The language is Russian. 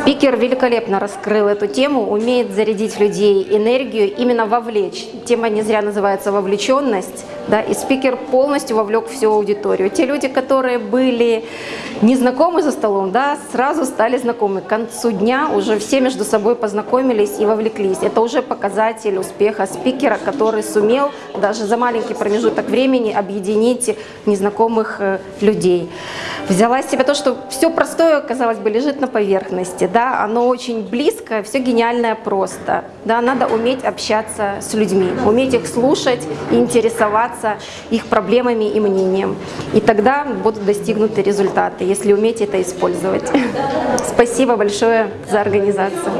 Спикер великолепно раскрыл эту тему, умеет зарядить людей энергию, именно вовлечь. Тема не зря называется «вовлеченность». Да, и спикер полностью вовлек всю аудиторию. Те люди, которые были незнакомы за столом, да, сразу стали знакомы. К концу дня уже все между собой познакомились и вовлеклись. Это уже показатель успеха спикера, который сумел даже за маленький промежуток времени объединить незнакомых э, людей. Взяла себя то, что все простое, казалось бы, лежит на поверхности, да, оно очень близко, все гениальное просто, да, надо уметь общаться с людьми, уметь их слушать интересоваться их проблемами и мнением. И тогда будут достигнуты результаты, если уметь это использовать. Спасибо большое за организацию.